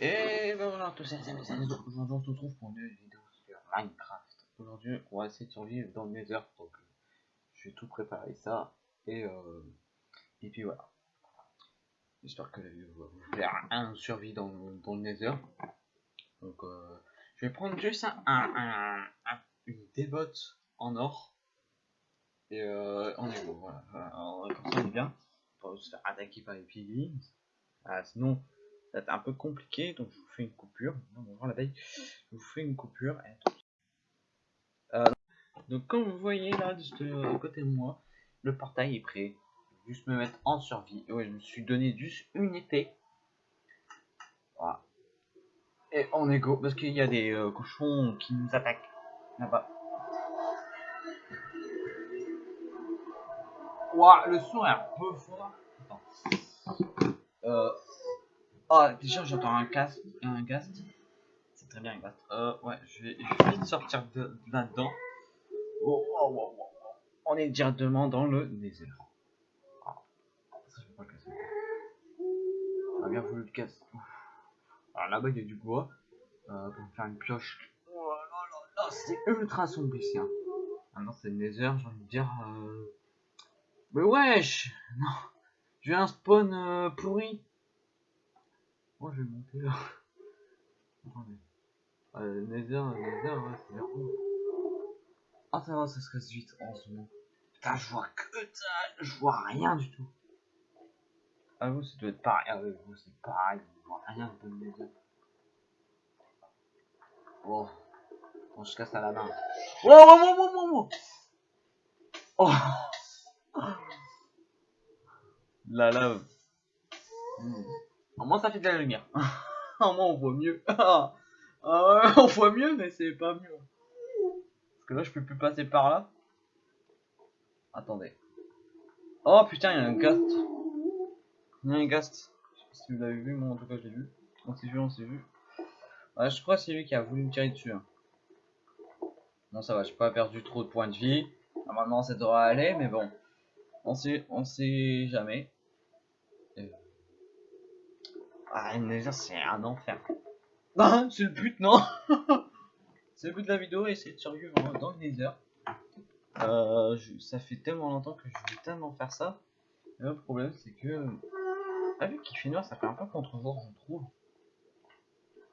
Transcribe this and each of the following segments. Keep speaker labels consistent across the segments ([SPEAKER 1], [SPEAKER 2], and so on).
[SPEAKER 1] Et ben voilà, tous ces amis, aujourd'hui on se retrouve pour une vidéo sur Minecraft. Aujourd'hui, on va essayer de survivre dans le Nether, donc je vais tout préparer ça, et euh, et puis voilà. J'espère que la vidéo va vous plaire. Un survie dans, dans le Nether. Donc euh, je vais prendre juste un, un, un, une débotte en or. Et euh, on est bon, voilà. Alors, comme bien. On va se faire attaquer par les piglins. Ah, sinon, un peu compliqué, donc je vous fais une coupure. Voir la taille. Je vous fais une coupure. Euh, donc comme vous voyez là, juste à côté de moi, le portail est prêt. Juste me mettre en survie. Et ouais, je me suis donné juste une épée. Voilà. Et on est go, parce qu'il y a des euh, cochons qui nous attaquent. Là-bas. Ouah, le son est un peu fort. Euh... Ah, déjà j'entends un gast. Un gast? C'est très bien un gast. Euh, ouais, je vais, je sortir de, de là-dedans. Oh, oh, oh, oh, oh. On est directement dans le. Ah, ça, je peux pas le casser. On a bien voulu le casser. Alors là-bas, il y a du bois. Euh, pour faire une pioche. Oh c'est ultra sombre ici. Hein. Maintenant, c'est le nether, j'ai envie de dire. Euh... Mais wesh Non J'ai un spawn euh, pourri Moi je vais monter là. Attendez. Euh, nether, nether, ouais, c'est nerveux. Ah ça va, ça se casse vite en ce moment. Putain, je vois que dalle, je vois rien du tout. Ah vous, ça doit être pareil. Ah oui, vous, c'est pareil, je vois rien de nether. Oh. Bon, je casse à la main. Oh, oh, oh, oh, oh, oh. oh. La lave. Mmh. Au moins ça fait de la lumière. Au moins on voit mieux. ah on voit mieux mais c'est pas mieux. Parce que là je peux plus passer par là. Attendez. Oh putain il y a un gast. Il y a un gast. Je sais pas si vous l'avez vu, moi en tout cas je l'ai vu. On s'est vu, on s'est vu. Je crois que c'est lui qui a voulu me tirer dessus. Hein. Non ça va, j'ai pas perdu trop de points de vie. Normalement ça devrait aller mais bon. On sait, on sait jamais. Ah, déjà c'est un enfer. Ah, c'est le but, non C'est le but de la vidéo, essayer de survivre dans le nether. Euh, je, ça fait tellement longtemps que je veux tellement faire ça. Et le problème, c'est que... Ah, vu qu'il fait noir, ça fait un peu contre-jour, je trouve.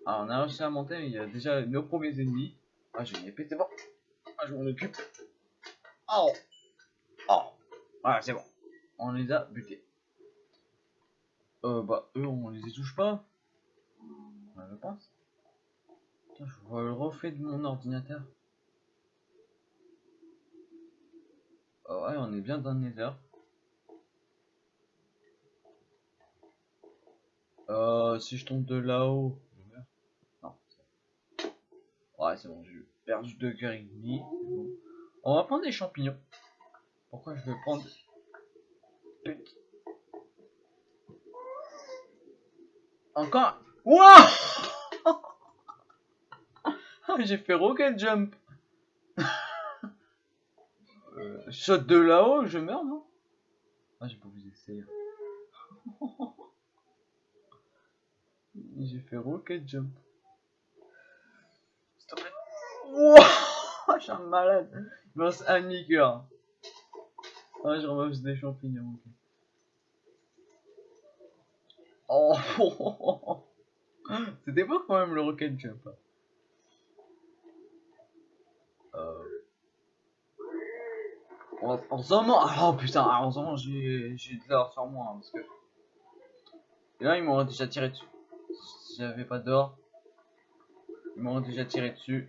[SPEAKER 1] Ah, on a réussi à monter, il y a déjà nos premiers ennemis. Ah, une épée, c'est bon. Ah, je m'en occupe. Oh Oh voilà, c'est bon. On les a butés. Euh, bah, eux, on les touche pas. Je pense. Je vois le reflet de mon ordinateur. Oh, ouais, on est bien dans le nether. Euh, si je tombe de là-haut. Ouais, c'est bon, j'ai perdu deux cœurs. On va prendre des champignons. Pourquoi je vais prendre Encore? Wouah J'ai fait rocket jump euh, Shot de là-haut, je meurs, non? Ah, j'ai pas vous essayer. j'ai fait rocket jump. S'il te plaît. Wouah Je suis un malade. Il me reste un demi-cœur. Ah, je ramasse des champignons. Oh, C'était pas quand même le rocket jump. Hein. Euh... En, ce moment, oh putain, en ce moment j'ai de l'or sur moi hein, parce que. Et là ils m'ont déjà tiré dessus. Si j'avais pas d'or, ils m'ont déjà tiré dessus.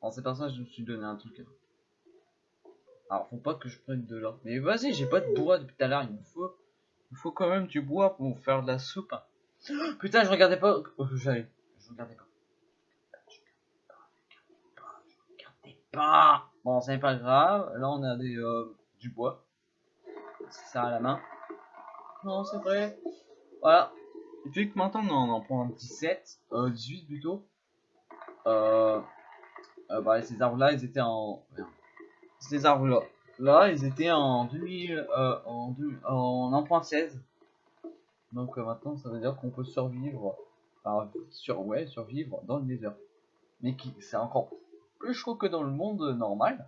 [SPEAKER 1] En ça que je me suis donné un truc. Hein. Alors faut pas que je prenne de l'or. Mais vas-y, j'ai pas de bois depuis tout à l'heure, il me faut. Il faut quand même du bois pour faire de la soupe. Putain, je regardais pas. Oh, j'allais. Je regardais pas. Je regardais pas. Bon, c'est pas grave. Là, on a des, euh, du bois. Ça à la main. Non, c'est vrai. Voilà. Puis que maintenant, on en prend 17. Euh, 18 plutôt. Euh, euh, bah, ces arbres là, ils étaient en ces arbres là. Ils étaient en 2000, euh, en, en 1.16. Donc euh, maintenant, ça veut dire qu'on peut survivre, enfin, sur, ouais, survivre dans le désert. Mais qui, c'est encore plus chaud que dans le monde normal.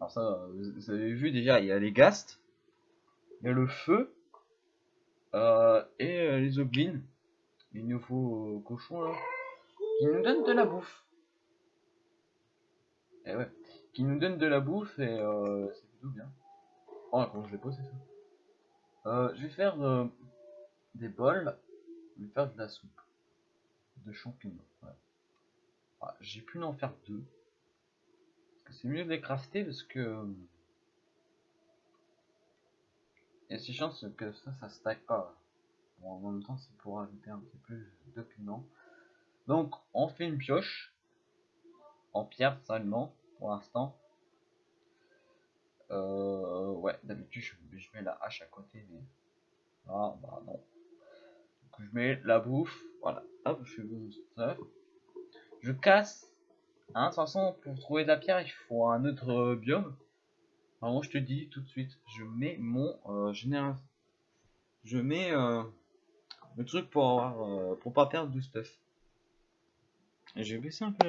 [SPEAKER 1] Alors ça, vous avez vu déjà, il y a les ghasts, il y a le feu, euh, et les oblines, les nouveaux cochons là, qui nous donnent de la bouffe. Et ouais, qui nous donnent de la bouffe et euh, c'est plutôt bien. Oh, comment je l'ai posé ça euh, Je vais faire euh, des bols, je vais faire de la soupe de champignons. Ouais. Ah, J'ai pu en faire deux. Parce que c'est mieux de les crafter parce que il y a ces chances que ça, ça stack pas. Bon, en même temps, c'est pour ajouter un petit plus de piment. Donc, on fait une pioche en pierre seulement pour l'instant. Euh, ouais, d'habitude je, mets la hache à côté, mais ah bah non. Je mets la bouffe, voilà. Hop, je fais stuff. Je casse. Hein, de toute façon, pour trouver de la pierre, il faut un autre euh, biome. Moi, je te dis tout de suite, je mets mon euh, général. Je mets le truc pour avoir, pour pas perdre du stuff. Et je vais baisser un peu.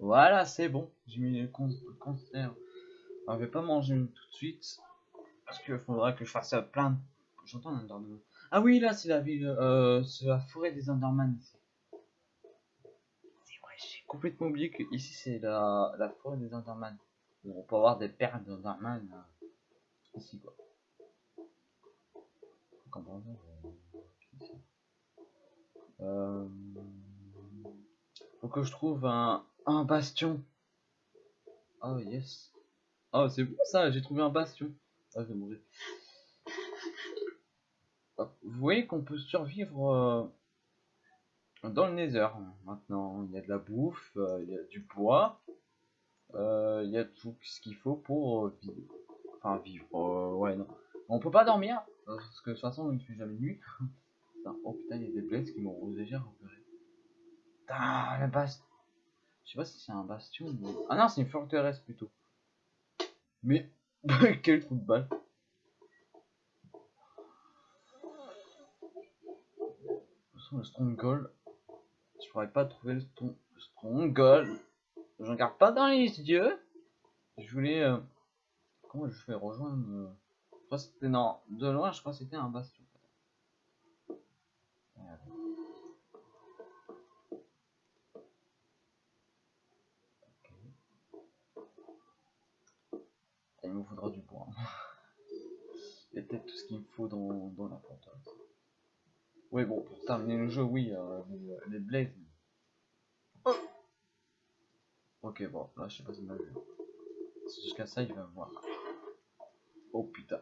[SPEAKER 1] Voilà, c'est bon. J'ai mis le conserve. Alors, je vais pas manger une tout de suite. Parce qu'il faudra que je fasse plein de... J'entends un Enderman. Ah oui, là, c'est la ville... Euh, c'est la forêt des Enderman. C'est vrai, j'ai complètement oublié que ici, c'est la, la forêt des Enderman. On peut avoir des perles d'Enderman. euh, ici, quoi. Comme par exemple, euh, ici. Euh, faut que je trouve un, un bastion. Oh yes. Oh c'est bon ça, j'ai trouvé un bastion. Ah, je vais. Hop, Vous voyez qu'on peut survivre euh, dans le nether maintenant. Il y a de la bouffe, euh, il y a du bois, euh, il y a tout ce qu'il faut pour vivre. Enfin vivre, ouais non. On peut pas dormir, parce que de toute façon il fait jamais nuit. Oh putain, il y a des blesses qui m'ont déjà repéré. Putain, la bastion. Je sais pas si c'est un bastion ou... Ah non, c'est une forteresse plutôt. Mais, quel trou de balle. Le stronghold, je pourrais pas trouver le stron- le stronghold. Je regarde pas dans les yeux. Je voulais... euh, Comment je fais rejoindre... euh, Je crois c'était... Non, de loin, je crois que c'était un bastion. Voilà. Il me faudra du bois. Il y a peut-être tout ce qu'il me faut dans, dans la forteresse. Oui, bon, pour terminer le jeu, oui, euh, les, les blazes. Oh. Ok, bon, là, je sais pas si on a vu. C'est Jusqu'à ça, il va voir. Oh putain.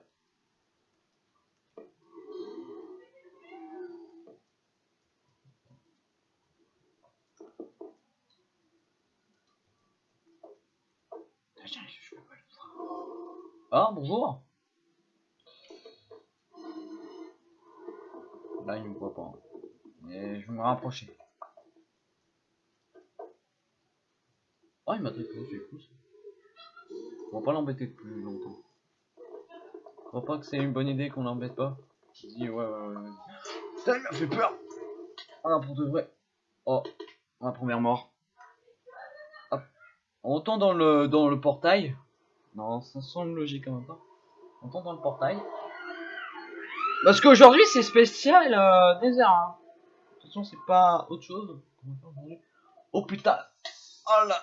[SPEAKER 1] Je. Ah, bonjour. Là, il me voit pas. Mais je vais me rapprocher. Oh, il m'a trippé, c'est cool. ça. On va pas l'embêter plus longtemps. Je crois pas que c'est une bonne idée qu'on l'embête pas. Je dis, ouais, ouais, ouais. ouais. Putain, il m'a fait peur. Ah, pour de vrai. Oh, ma première mort. Hop. On entend dans le, dans le portail. Non, ça semble logique en même temps. On entend dans le portail. Parce qu'aujourd'hui c'est spécial euh, désert. Hein. De toute façon c'est pas autre chose. Oh putain Oh la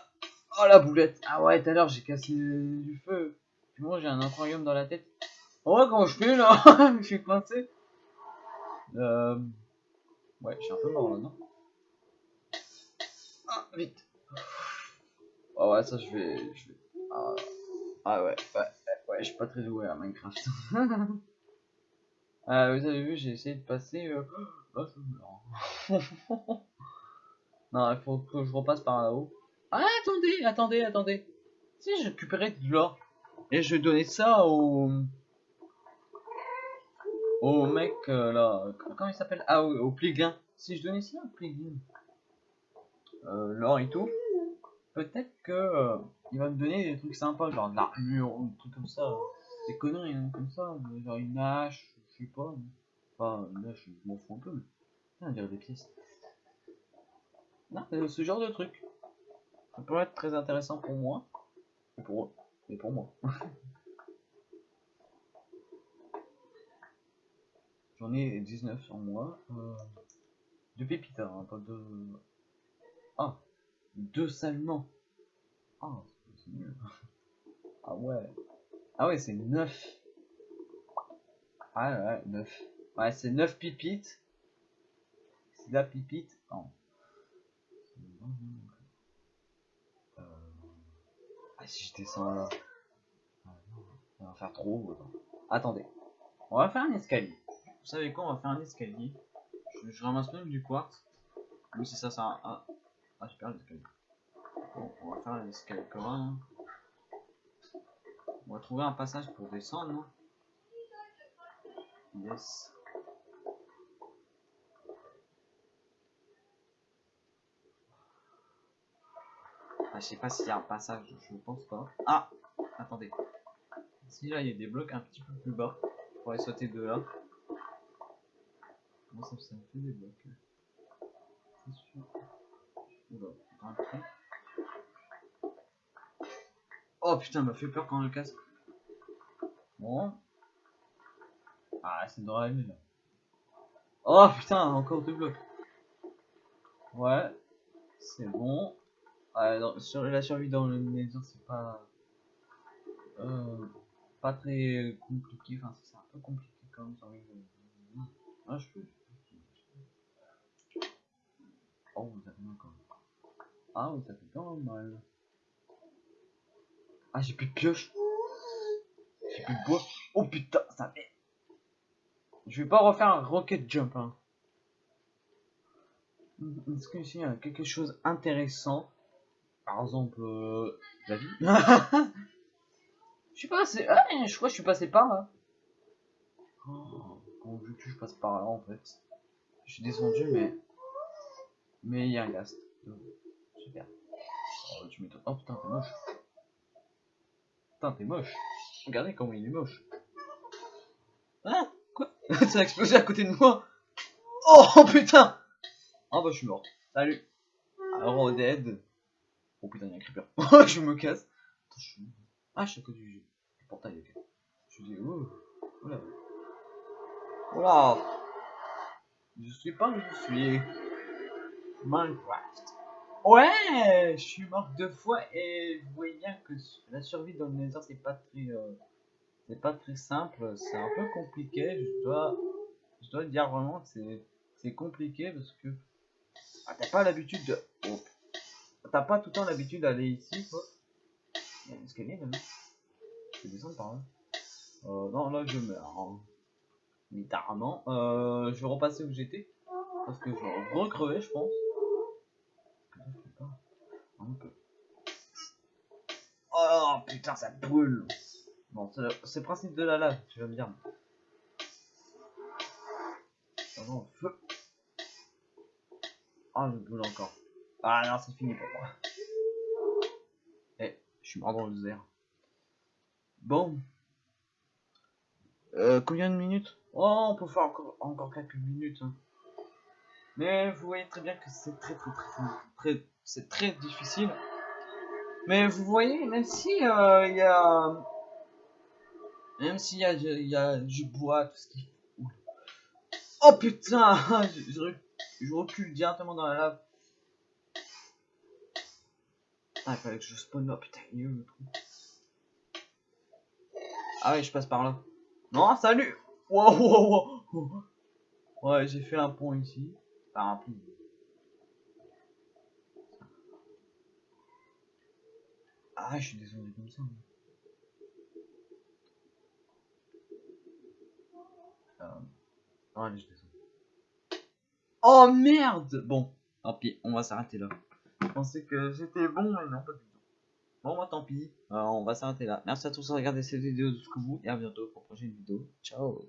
[SPEAKER 1] Oh la boulette Ah ouais tout à l'heure j'ai cassé du feu. Puis moi j'ai un aquarium dans la tête. Oh ouais comment je fais là Je suis coincé. Euh... Ouais je suis un peu mort là non Ah vite Oh ouais ça je vais... Ah... ah ouais ouais ouais je suis pas très doué à Minecraft. Euh, vous avez vu, j'ai essayé de passer. Euh... Oh, non, il faut que je repasse par là-haut. Ah, attendez, attendez, attendez. Si, j'ai récupéré de l'or. Et je donner ça au. Au mec euh, là. Comment il s'appelle? Ah, au, au Pliglin. Si je donnais ça au Pliglin. Euh, l'or et tout. Peut-être que. il va me donner des trucs sympas, genre de l'armure ou des trucs comme ça. Des conneries hein, comme ça. Genre une hache, je sais pas. Enfin, là, je m'en fous un peu, mais. Ah, on dirait des pièces. Non, ce genre de truc. Ça peut être très intéressant pour moi. Et pour eux. Et pour moi. J'en ai 19 en moi. Euh, de pépites, hein, pas de. Ah Deux seulement Ah, c'est mieux. Ah ouais. Ah ouais, c'est 9. Ah ouais, 9. Ouais, c'est 9 pipites. C'est la pipite. Euh... Ah, si je descends là. On va faire trop. Attendez. On va faire un escalier. Vous savez quoi On va faire un escalier. Je, ramasse même du quartz. Oui, c'est ça, ça. Ah, ah super l'escalier. Bon, on va faire l'escalier commun. On va trouver un passage pour descendre. Yes. Ah, je sais pas s'il y a un passage, je pense pas. Ah Attendez. Si là il y a des blocs un petit peu plus bas, on pourrait sauter de là. Moi ça, me fait des blocs. C'est. Oh putain, m'a fait peur quand le casque. Bon. Ah, c'est la là. Oh putain, encore deux blocs. Ouais. C'est bon. Ah, sur la survie dans le maison, c'est pas. Euh, pas très compliqué. Enfin, c'est un peu compliqué quand même. Survie de... Ah, je peux. Oh, vous avez même. Ah, oui, ça fait quand même mal. Ah, j'ai plus de pioche. J'ai plus de bois. Oh putain, ça fait. Je vais pas refaire un rocket jump. Hein. Est-ce que ici il y a quelque chose d'intéressant Par exemple, euh, la vie? Je suis passé. Ah, je crois que je suis passé par là. Oh, bon, vu que je passe par là en fait. Je suis descendu, mais. Mais il y a un gast. Super. Oh, tu m'étonnes. Oh putain, t'es moche. Putain, t'es moche. Regardez comment il est moche. Hein? Quoi Ça a explosé à côté de moi Oh putain Oh bah je suis mort. Salut Alors dead. Oh putain, il y a un creeper. je me casse. Attends, je suis... Ah, je suis à côté du, portail. Je dis, oh, oula. Oula Je suis pas où je suis. Minecraft. Ouais, je suis mort deux fois et vous voyez bien que la survie dans le Nether c'est pas très, euh, c'est pas très simple, c'est un peu compliqué. Je dois, je dois dire vraiment que c'est, compliqué parce que ah, t'as pas l'habitude de, oh. t'as pas tout le temps l'habitude d'aller ici quoi. Il y a un escalier là. Je vais descendre par là. Euh, non là je meurs. Hein. Littéralement. Euh, je vais repasser où j'étais parce que je vais recrever je pense. Oh putain, ça brûle. Bon, c'est le principe de la lave, tu vas me dire. Oh, feu. Ah, je brûle encore. Ah non, c'est fini pour moi. Eh, je suis mort dans le désert. Bon. Euh, combien de minutes? Oh, on peut faire encore, encore quelques minutes. Hein. Mais vous voyez très bien que c'est très très très très, c'est très difficile. Mais vous voyez, même si euh, il y a, même s'il y y a du bois, tout ce qui, oh putain, je, recule directement dans la lave. Ah, il fallait que je spawn là, putain, il Ah ouais, je passe par là. Non, salut Wow, wow. Ouais, j'ai fait un pont ici. Par un pont. Ah, je suis désolé comme ça. Euh... allez, je descends. Oh merde Bon, tant pis, on va s'arrêter là. Je pensais que j'étais bon, mais non, pas du tout. Bon, moi, tant pis. Euh, on va s'arrêter là. Merci à tous de regarder cette vidéo jusqu'au bout et à bientôt pour une prochaine vidéo. Ciao